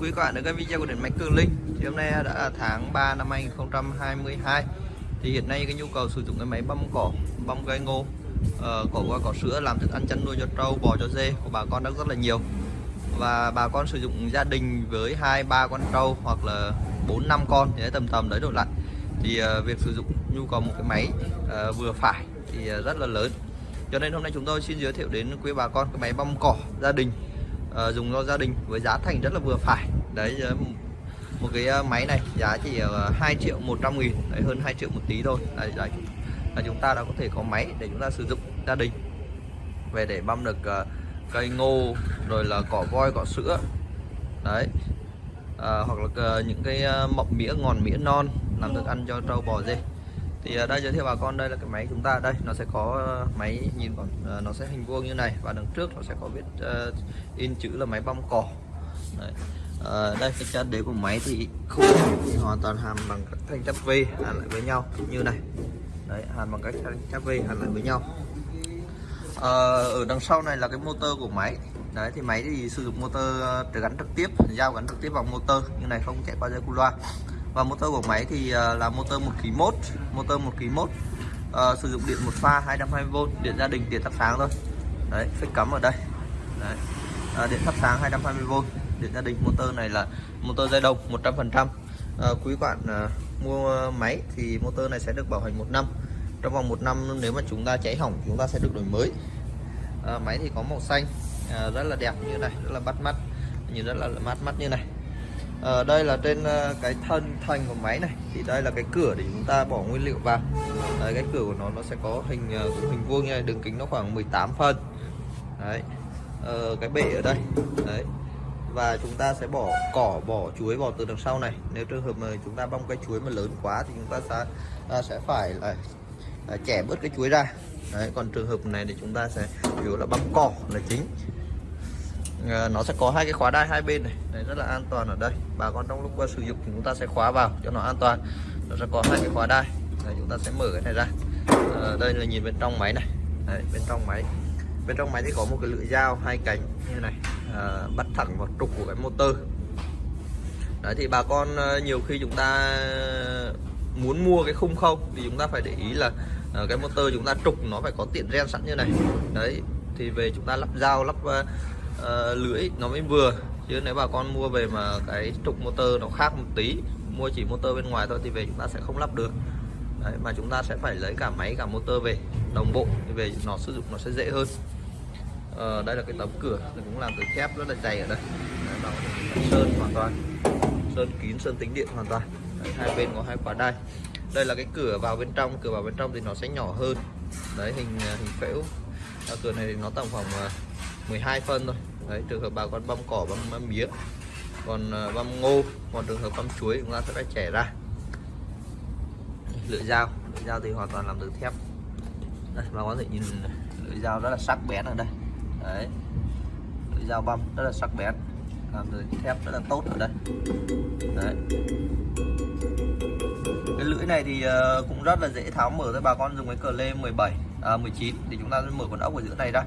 quý các bạn đến với video của điện máy Cường Linh. Thì hôm nay đã là tháng 3 năm 2022 thì hiện nay cái nhu cầu sử dụng cái máy băm cỏ băm cây ngô uh, cỏ qua cỏ sữa làm thức ăn chăn nuôi cho trâu bò cho dê của bà con đang rất là nhiều. Và bà con sử dụng gia đình với hai ba con trâu hoặc là bốn năm con thì tầm tầm đấy đổ lại. Thì uh, việc sử dụng nhu cầu một cái máy uh, vừa phải thì uh, rất là lớn. Cho nên hôm nay chúng tôi xin giới thiệu đến quý bà con cái máy băm cỏ gia đình uh, dùng cho gia đình với giá thành rất là vừa phải. Đấy ờ, một cái ờ, máy này giá chỉ 2 triệu 100 nghìn đấy, hơn 2 triệu một tí thôi. Đấy, đấy, là chúng ta đã có thể có máy để chúng ta sử dụng gia đình. Về để băm được uh, cây ngô rồi là cỏ voi cỏ sữa. Đấy. À, hoặc là uh, những cái uh, mọc mía ngòn mía non làm thức ăn cho trâu bò dê thì à, đây giới thiệu bà con đây là cái máy chúng ta. Đây nó sẽ có ờ, máy nhìn còn ờ, nó sẽ hình vuông như này. Và đằng trước nó sẽ có viết uh, in chữ là máy băm cỏ. Đấy. Uh, đây cái chân đế của máy thì khung thì hoàn toàn hàn bằng các thanh chắp V hàn lại với nhau như này. Đấy hàn bằng các thanh chắp V hàn lại với nhau. Uh, ở đằng sau này là cái motor của máy. Đấy thì máy thì sử dụng motor gắn trực tiếp giao gắn trực tiếp vào motor. Như này không chạy qua dây cu loa và motor của máy thì ờ, là motor một kg mốt motor một kg mốt à, sử dụng điện một pha 220V điện gia đình điện thắp sáng thôi. Đấy phích cắm ở đây. Đấy. À, điện thắp sáng 220V điện gia đình motor này là motor dây đồng 100% à, quý bạn à, mua máy thì motor này sẽ được bảo hành một năm. Trong vòng một năm nếu mà chúng ta cháy hỏng chúng ta sẽ được đổi mới. À, máy thì có màu xanh à, rất là đẹp như này rất là bắt mắt nhìn rất là mát mắt như này à, đây là trên ờ, cái thân thành của máy này. Thì đây là cái cửa để chúng ta bỏ nguyên liệu vào. Đấy, cái cửa của nó nó sẽ có hình ờ, hình vuông như này đường kính nó khoảng 18 phân đấy. À, cái bệ ở đây. Đấy. Và chúng ta sẽ bỏ cỏ bỏ chuối vào từ đằng sau này. Nếu trường hợp mà chúng ta bong cái chuối mà lớn quá thì chúng ta sẽ ta sẽ phải là, là chẻ bớt cái chuối ra. Đấy còn trường hợp này thì chúng ta sẽ chủ yếu là băm cỏ là chính. Ờ, nó sẽ có hai cái khóa đai hai bên này. Đấy, rất là an toàn ở đây. Bà con trong lúc sử dụng thì chúng ta sẽ khóa vào cho nó an toàn. Nó sẽ có hai cái khóa đai. Đấy, chúng ta sẽ mở cái này ra. À, đây là nhìn bên trong máy này. Đấy, bên trong máy. Bên trong máy thì có một cái lưỡi dao hai cánh như này. À, bắt thẳng vào trục của cái motor. Đấy thì bà con nhiều khi chúng ta muốn mua cái khung không thì chúng ta phải để ý là cái motor chúng ta trục nó phải có tiện ren sẵn như này. Đấy thì về chúng ta lắp dao lắp uh, lưỡi nó mới vừa. Chứ nếu bà con mua về mà cái trục motor nó khác một tí mua chỉ motor bên ngoài thôi thì về chúng ta sẽ không lắp được. Đấy, mà chúng ta sẽ phải lấy cả máy cả motor về đồng bộ thì về nó sử dụng nó sẽ dễ hơn. À, đây là cái tấm cửa cũng làm từ thép rất là dày ở đây. Đấy, sơn hoàn toàn. Sơn kín sơn tính điện hoàn toàn. Đấy, hai bên có hai quả đai. Đây là cái cửa vào bên trong cửa vào bên trong thì nó sẽ nhỏ hơn. Đấy hình hình phễu. Cửa này thì nó tầm khoảng ờ, 12 phân thôi. Đấy trường hợp bà con băm cỏ băm, băm mía còn ờ, băm ngô còn trường hợp băm chuối chúng ta sẽ phải chẻ ra. Lưỡi dao lưỡi dao thì hoàn toàn làm từ thép. Đây bà có thể nhìn lưỡi dao rất là sắc bén ở đây. Đấy lưỡi dao băm rất là sắc bén làm từ thép rất là tốt ở đây. Đấy. Cái lưỡi này thì ờ, cũng rất là dễ tháo mở thôi. Bà con dùng cái cờ lê 17 à, 19 thì chúng ta sẽ mở con ốc ở giữa này ra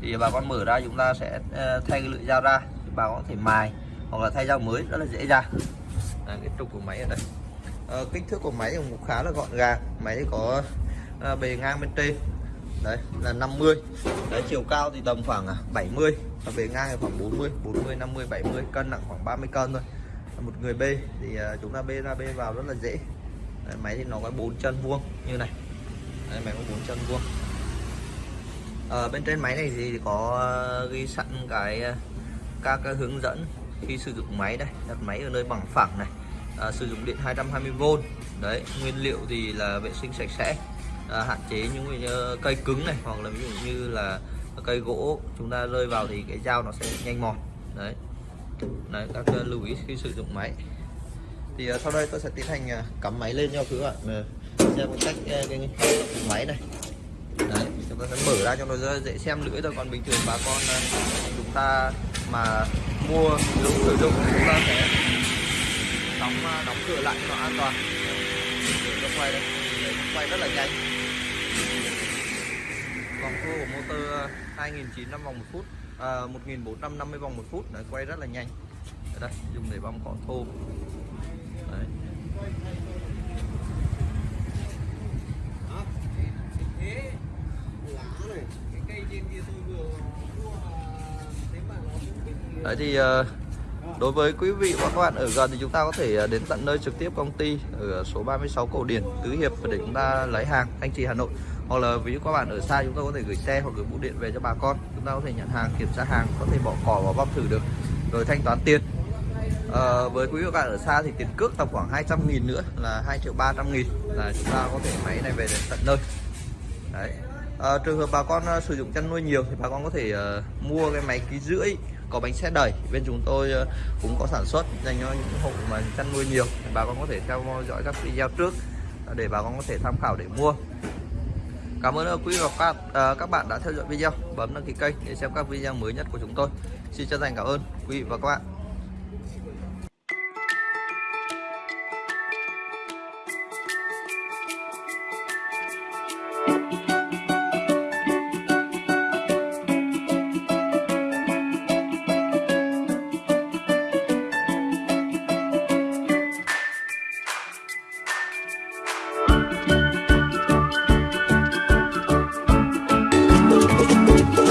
thì bà con mở ra chúng ta sẽ ờ, thay cái lưỡi dao ra. Thì bà con có thể mài hoặc là thay dao mới rất là dễ dàng à, cái trục của máy ở đây. À, kích thước của máy cũng khá là gọn gàng. Máy có à, bề ngang bên trên. Đấy là 50 đấy chiều cao thì tầm khoảng à, 70 và bề ngang thì khoảng 40 40 50 70 cân nặng khoảng 30 cân thôi. Một người bê thì chúng ta bê ra bê vào rất là dễ. Đấy, máy thì nó có bốn chân vuông như này. Đấy, máy có bốn chân vuông ở bên trên máy này thì có ờ, ghi sẵn cái ờ, các cái hướng dẫn khi sử dụng máy đây. Đặt máy ở nơi bằng phẳng này. À, sử dụng điện 220V đấy nguyên liệu thì là vệ sinh sạch sẽ. À, hạn chế những như cây cứng này hoặc là ví dụ như là cây gỗ chúng ta rơi vào thì cái dao nó sẽ nhanh mòn. Đấy. Đấy các lưu ý khi sử dụng máy. Thì uh, sau đây tôi sẽ tiến hành uh, cắm máy lên cho các bạn uh, xem cách uh, cái máy này chúng ta sẽ mở ra cho nó dễ xem lưỡi thôi. Còn bình thường bà con ờ, chúng ta mà mua lúc sử dụng thì chúng ta sẽ đóng ờ, đóng cửa lại cho nó an toàn. Nó quay đây. Đấy, quay rất là nhanh. Vòng tua của motor ờ, 2900 vòng một phút à, 1450 vòng một phút. Đấy, quay rất là nhanh. Đây dùng để bong cỏ thô. Đấy. thế. Đấy thì ờ, đối với quý vị và các bạn ở gần thì chúng ta có thể ờ, đến tận nơi trực tiếp công ty ở số 36 Cổ Điển, Tứ Hiệp để chúng ta lấy hàng Thanh Trì Hà Nội. Hoặc là ví dụ các bạn ở xa chúng ta có thể gửi xe hoặc gửi bưu điện về cho bà con. Chúng ta có thể nhận hàng, kiểm tra hàng, có thể bỏ cỏ và băm thử được rồi thanh toán tiền. À, với quý vị và các bạn ở xa thì tiền cước tầm khoảng 200 nghìn nữa là 2 triệu 300 nghìn là chúng ta có thể máy này về đến tận nơi. Đấy à, trường hợp bà con ờ, sử dụng chăn nuôi nhiều thì bà con có thể uh, mua cái máy ký rưỡi có bánh xe đẩy. Bên chúng tôi uh, cũng có sản xuất dành cho những hộ mà chăn nuôi nhiều thì bà con có thể theo dõi các video trước để bà con có thể tham khảo để mua. Cảm ơn quý và các bạn, các bạn đã theo dõi video. Bấm đăng ký kênh để xem các video mới nhất của chúng tôi. Xin chân thành cảm ơn quý vị và các bạn.